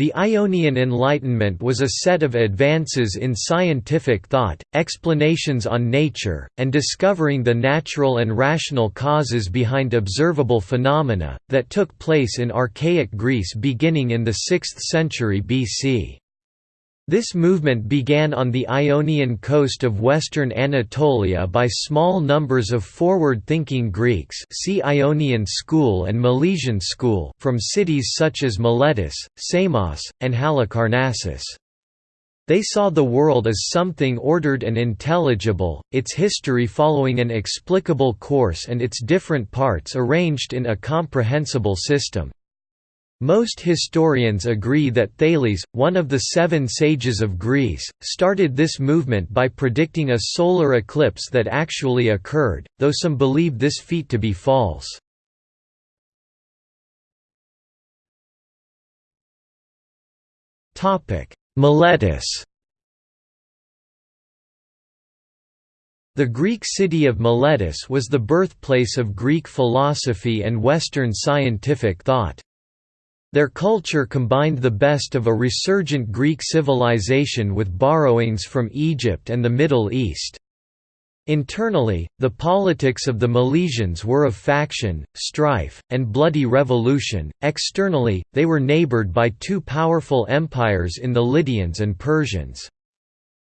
The Ionian Enlightenment was a set of advances in scientific thought, explanations on nature, and discovering the natural and rational causes behind observable phenomena, that took place in archaic Greece beginning in the 6th century BC. This movement began on the Ionian coast of western Anatolia by small numbers of forward-thinking Greeks see Ionian school and Milesian school from cities such as Miletus, Samos, and Halicarnassus. They saw the world as something ordered and intelligible, its history following an explicable course and its different parts arranged in a comprehensible system. Most historians agree that Thales, one of the seven sages of Greece, started this movement by predicting a solar eclipse that actually occurred, though some believe this feat to be false. Miletus The Greek city of Miletus was the birthplace of Greek philosophy and Western scientific thought. Their culture combined the best of a resurgent Greek civilization with borrowings from Egypt and the Middle East. Internally, the politics of the Milesians were of faction, strife, and bloody revolution, externally, they were neighbored by two powerful empires in the Lydians and Persians.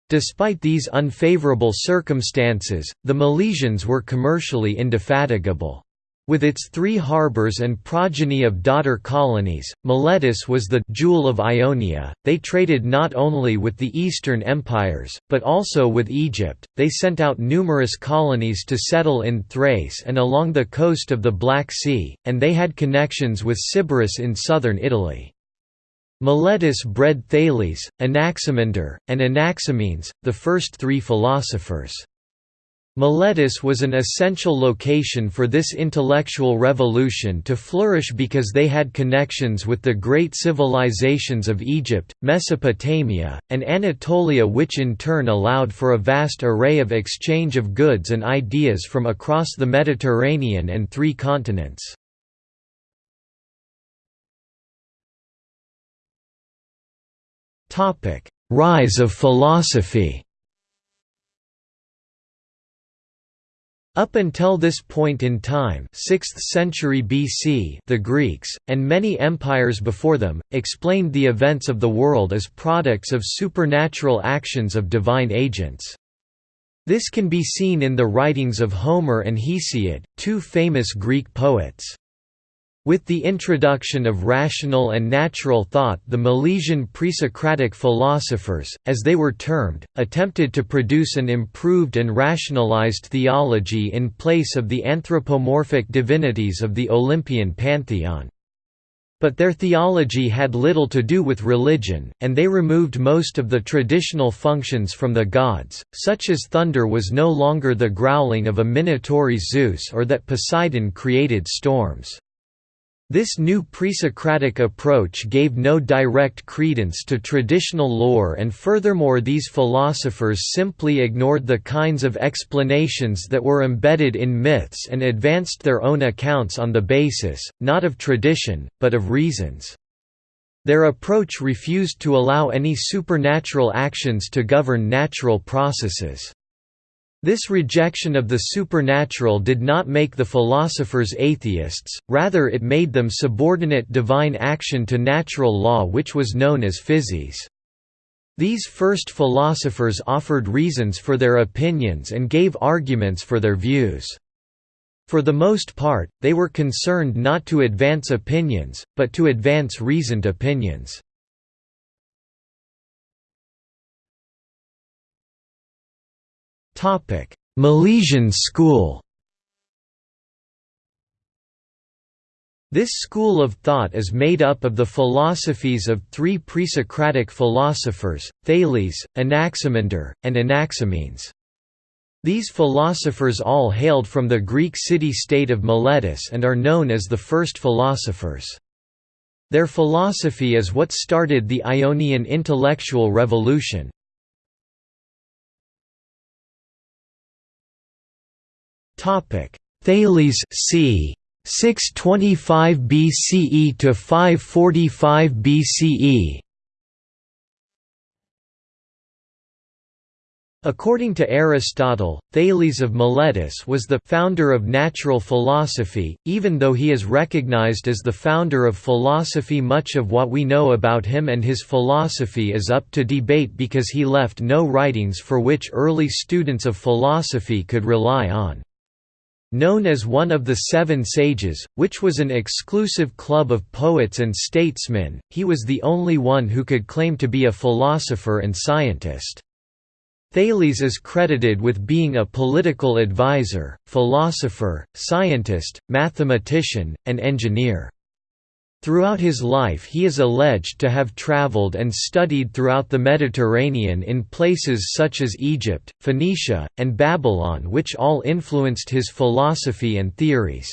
Despite these unfavourable circumstances, the Milesians were commercially indefatigable. With its three harbours and progeny of daughter colonies, Miletus was the «jewel of Ionia». They traded not only with the Eastern empires, but also with Egypt. They sent out numerous colonies to settle in Thrace and along the coast of the Black Sea, and they had connections with Sybaris in southern Italy. Miletus bred Thales, Anaximander, and Anaximenes, the first three philosophers. Miletus was an essential location for this intellectual revolution to flourish because they had connections with the great civilizations of Egypt, Mesopotamia, and Anatolia which in turn allowed for a vast array of exchange of goods and ideas from across the Mediterranean and three continents. Rise of philosophy Up until this point in time 6th century BC the Greeks, and many empires before them, explained the events of the world as products of supernatural actions of divine agents. This can be seen in the writings of Homer and Hesiod, two famous Greek poets. With the introduction of rational and natural thought the Milesian pre-Socratic philosophers, as they were termed, attempted to produce an improved and rationalized theology in place of the anthropomorphic divinities of the Olympian pantheon. But their theology had little to do with religion, and they removed most of the traditional functions from the gods, such as thunder was no longer the growling of a minotaur Zeus or that Poseidon created storms. This new pre-Socratic approach gave no direct credence to traditional lore and furthermore these philosophers simply ignored the kinds of explanations that were embedded in myths and advanced their own accounts on the basis, not of tradition, but of reasons. Their approach refused to allow any supernatural actions to govern natural processes. This rejection of the supernatural did not make the philosophers atheists, rather it made them subordinate divine action to natural law which was known as physis. These first philosophers offered reasons for their opinions and gave arguments for their views. For the most part, they were concerned not to advance opinions, but to advance reasoned opinions. Milesian school This school of thought is made up of the philosophies of three pre-Socratic philosophers, Thales, Anaximander, and Anaximenes. These philosophers all hailed from the Greek city-state of Miletus and are known as the first philosophers. Their philosophy is what started the Ionian intellectual revolution. Topic: Thales c. 625 BCE to 545 BCE According to Aristotle, Thales of Miletus was the founder of natural philosophy, even though he is recognized as the founder of philosophy much of what we know about him and his philosophy is up to debate because he left no writings for which early students of philosophy could rely on. Known as one of the Seven Sages, which was an exclusive club of poets and statesmen, he was the only one who could claim to be a philosopher and scientist. Thales is credited with being a political advisor, philosopher, scientist, mathematician, and engineer. Throughout his life he is alleged to have traveled and studied throughout the Mediterranean in places such as Egypt, Phoenicia, and Babylon which all influenced his philosophy and theories.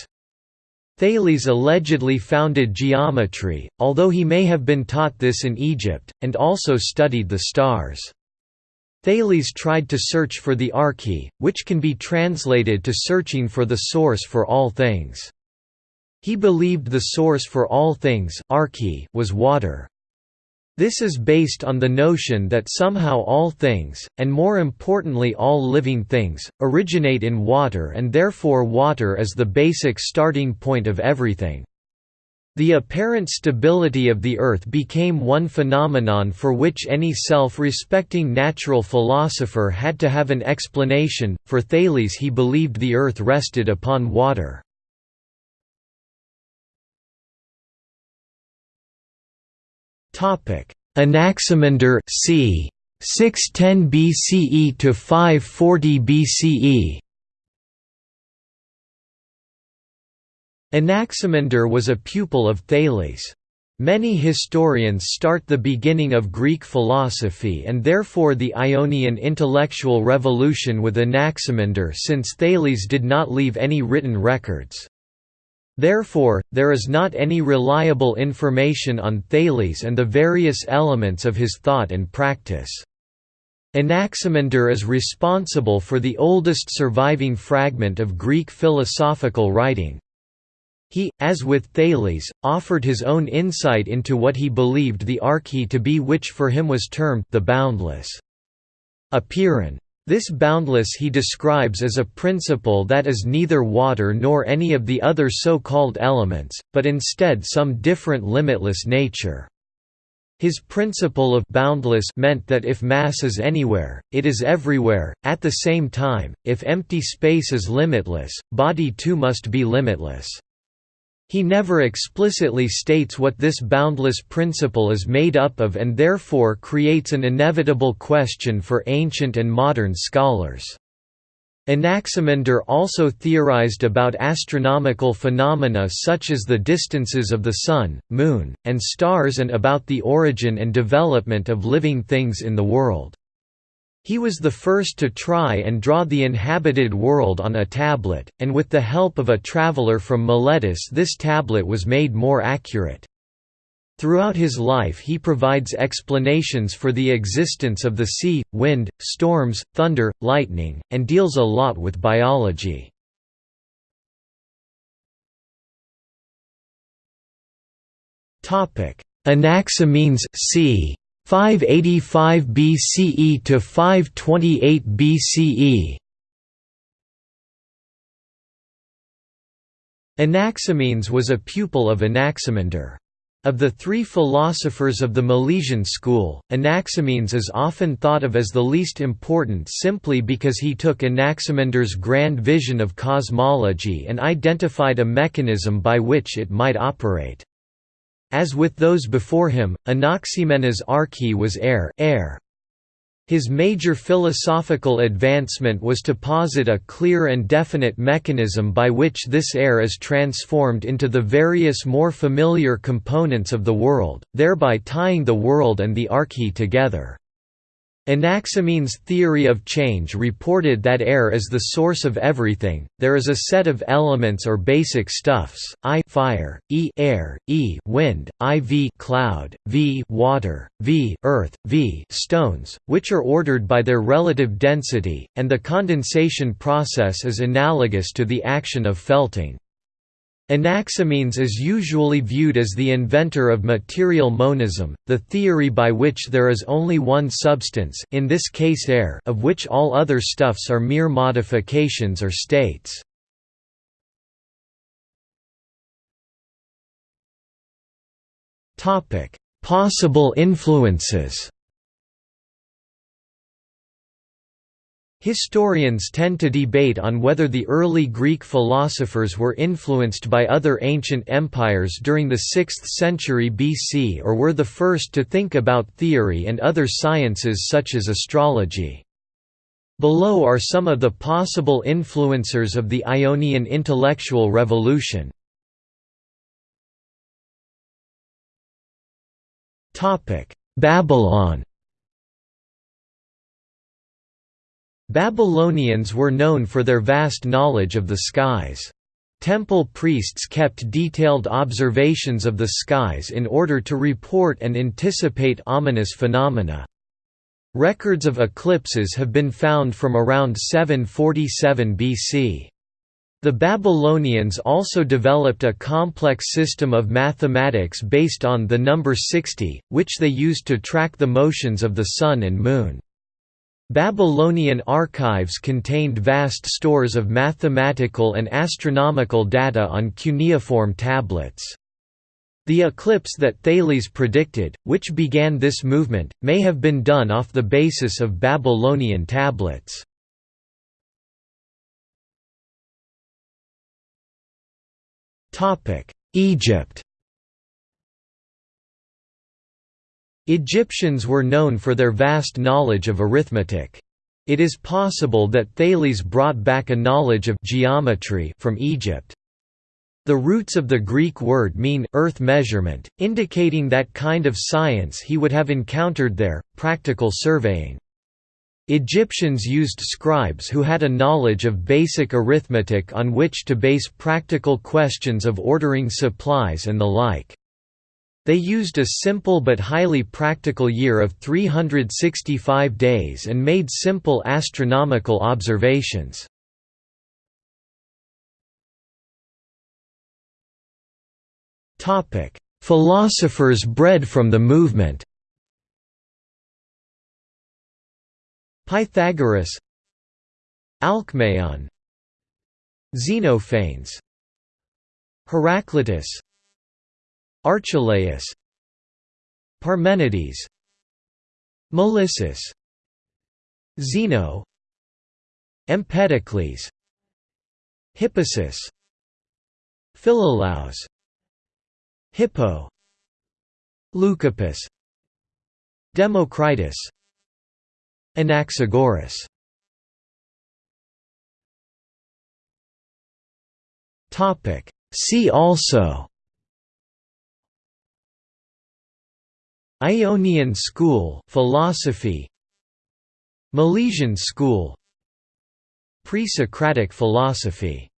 Thales allegedly founded geometry, although he may have been taught this in Egypt, and also studied the stars. Thales tried to search for the arche, which can be translated to searching for the source for all things. He believed the source for all things was water. This is based on the notion that somehow all things, and more importantly all living things, originate in water and therefore water is the basic starting point of everything. The apparent stability of the Earth became one phenomenon for which any self-respecting natural philosopher had to have an explanation. For Thales he believed the Earth rested upon water. Anaximander c. 610 BCE to 540 BCE Anaximander was a pupil of Thales. Many historians start the beginning of Greek philosophy and therefore the Ionian intellectual revolution with Anaximander since Thales did not leave any written records. Therefore, there is not any reliable information on Thales and the various elements of his thought and practice. Anaximander is responsible for the oldest surviving fragment of Greek philosophical writing. He, as with Thales, offered his own insight into what he believed the arche to be which for him was termed the boundless. Apeiron. This boundless he describes as a principle that is neither water nor any of the other so-called elements, but instead some different limitless nature. His principle of boundless meant that if mass is anywhere, it is everywhere, at the same time, if empty space is limitless, body too must be limitless. He never explicitly states what this boundless principle is made up of and therefore creates an inevitable question for ancient and modern scholars. Anaximander also theorized about astronomical phenomena such as the distances of the Sun, Moon, and stars and about the origin and development of living things in the world. He was the first to try and draw the inhabited world on a tablet, and with the help of a traveler from Miletus this tablet was made more accurate. Throughout his life he provides explanations for the existence of the sea, wind, storms, thunder, lightning, and deals a lot with biology. Anaximenes. 585 BCE to 528 BCE Anaximenes was a pupil of Anaximander. Of the three philosophers of the Milesian school, Anaximenes is often thought of as the least important simply because he took Anaximander's grand vision of cosmology and identified a mechanism by which it might operate. As with those before him, Anaximenes' arche was air, air. His major philosophical advancement was to posit a clear and definite mechanism by which this air is transformed into the various more familiar components of the world, thereby tying the world and the arche together. Anaximenes' theory of change reported that air is the source of everything. There is a set of elements or basic stuffs: I fire, E air, E wind, IV cloud, V water, V earth, V stones, which are ordered by their relative density, and the condensation process is analogous to the action of felting. Anaximenes is usually viewed as the inventor of material monism, the theory by which there is only one substance in this case air of which all other stuffs are mere modifications or states. Possible influences Historians tend to debate on whether the early Greek philosophers were influenced by other ancient empires during the 6th century BC or were the first to think about theory and other sciences such as astrology. Below are some of the possible influencers of the Ionian intellectual revolution. Babylon Babylonians were known for their vast knowledge of the skies. Temple priests kept detailed observations of the skies in order to report and anticipate ominous phenomena. Records of eclipses have been found from around 747 BC. The Babylonians also developed a complex system of mathematics based on the number 60, which they used to track the motions of the Sun and Moon. Babylonian archives contained vast stores of mathematical and astronomical data on cuneiform tablets. The eclipse that Thales predicted, which began this movement, may have been done off the basis of Babylonian tablets. Egypt Egyptians were known for their vast knowledge of arithmetic. It is possible that Thales brought back a knowledge of geometry from Egypt. The roots of the Greek word mean earth measurement, indicating that kind of science he would have encountered there, practical surveying. Egyptians used scribes who had a knowledge of basic arithmetic on which to base practical questions of ordering supplies and the like. They used a simple but highly practical year of 365 days and made simple astronomical observations. Philosophers bred from the movement Pythagoras Alcmaeon Xenophanes Heraclitus Archelaus Parmenides Melissus Zeno Empedocles Hippasus Philolaus Hippo Leucippus Democritus Anaxagoras. See also Ionian school philosophy. Milesian school. Pre-Socratic philosophy